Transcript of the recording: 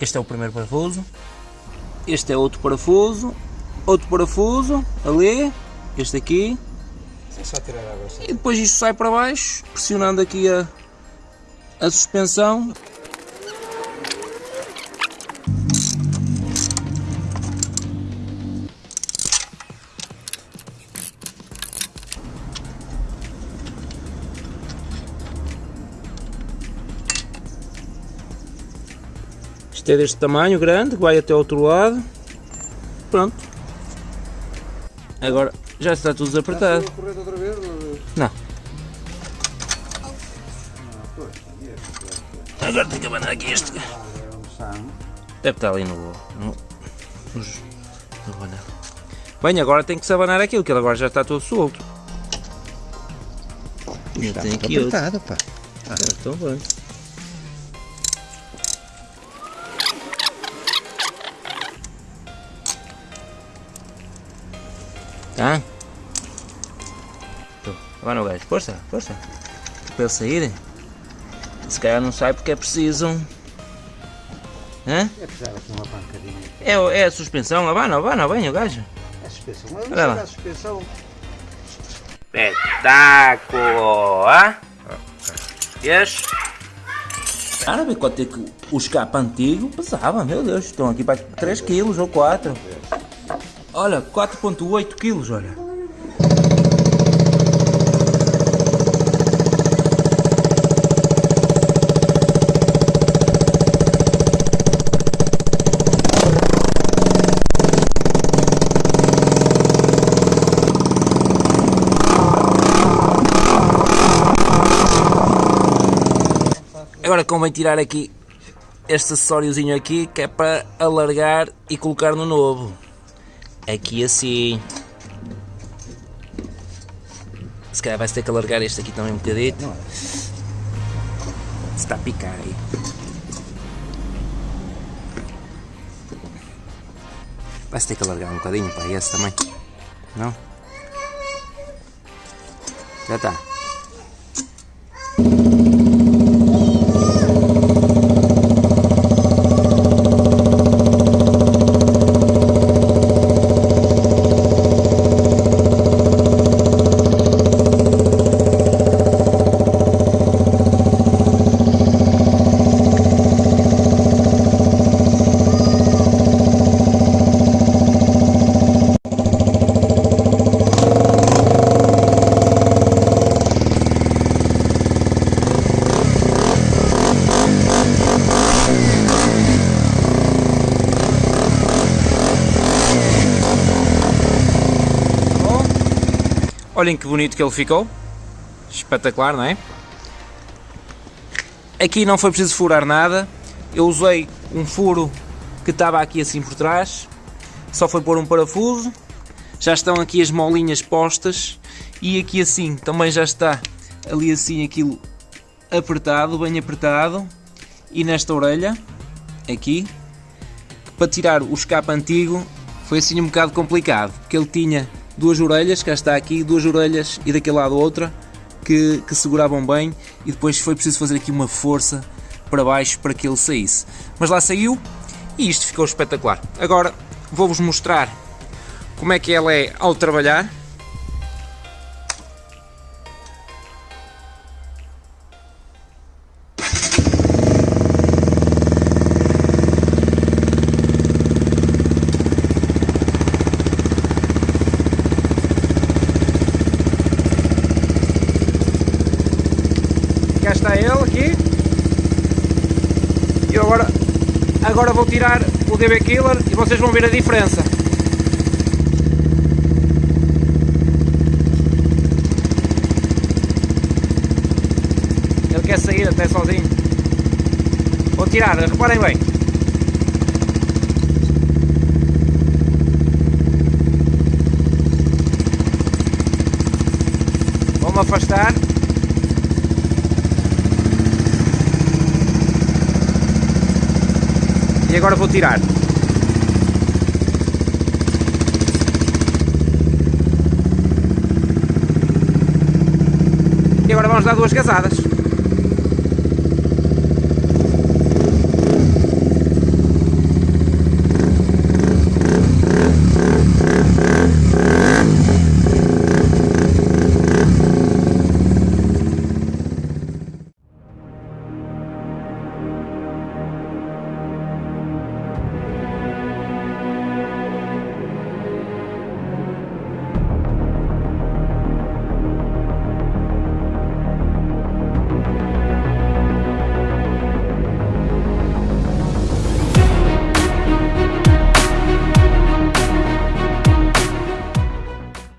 Este é o primeiro parafuso. Este é outro parafuso. Outro parafuso. Ali. Este aqui. É só tirar a. E depois isto sai para baixo, pressionando aqui a, a suspensão. Isto é deste tamanho grande, que vai até o outro lado. Pronto. Agora já está tudo desapertado. Está Não. Ah, é, Agora tenho que abanar aqui este. é está, não? Deve estar ali no. no, no abanar. Bem, agora tem que se abanar aquilo, que ele agora já está todo solto. Aqui outro. apertado, pá. Ah, então. Tá? Então, Agora o gajo, força, força. Para ele sair. Se calhar não sai porque é preciso. Hã? É precisar aqui uma pancadinha. É, é a suspensão, abana, abana, bem o gajo. É a suspensão. Mas Olha lá. não a suspensão. Espetáculo! Ah? Cara, vê quanto é que o escape antigo pesava, meu Deus, estão aqui para 3 kg ou 4. Olha, 4.8 kg, olha. Agora convém tirar aqui este acessóriozinho aqui que é para alargar e colocar no novo. Aqui assim. Se calhar vai-se ter que alargar este aqui também um bocadito. Está a picar aí. Vai-se ter que alargar um bocadinho para esse também. Não? Já está. Olhem que bonito que ele ficou. Espetacular, não é? Aqui não foi preciso furar nada. Eu usei um furo que estava aqui assim por trás. Só foi pôr um parafuso. Já estão aqui as molinhas postas. E aqui assim também já está ali assim aquilo apertado, bem apertado. E nesta orelha, aqui, para tirar o escape antigo foi assim um bocado complicado, porque ele tinha duas orelhas, cá está aqui, duas orelhas e daquele lado outra, que, que seguravam bem e depois foi preciso fazer aqui uma força para baixo para que ele saísse. Mas lá saiu e isto ficou espetacular. Agora vou-vos mostrar como é que ela é ao trabalhar. Cá está ele aqui. E agora, agora vou tirar o DB Killer e vocês vão ver a diferença. Ele quer sair até sozinho. Vou tirar, reparem bem. Vou-me afastar. E agora vou tirar. E agora vamos dar duas casadas.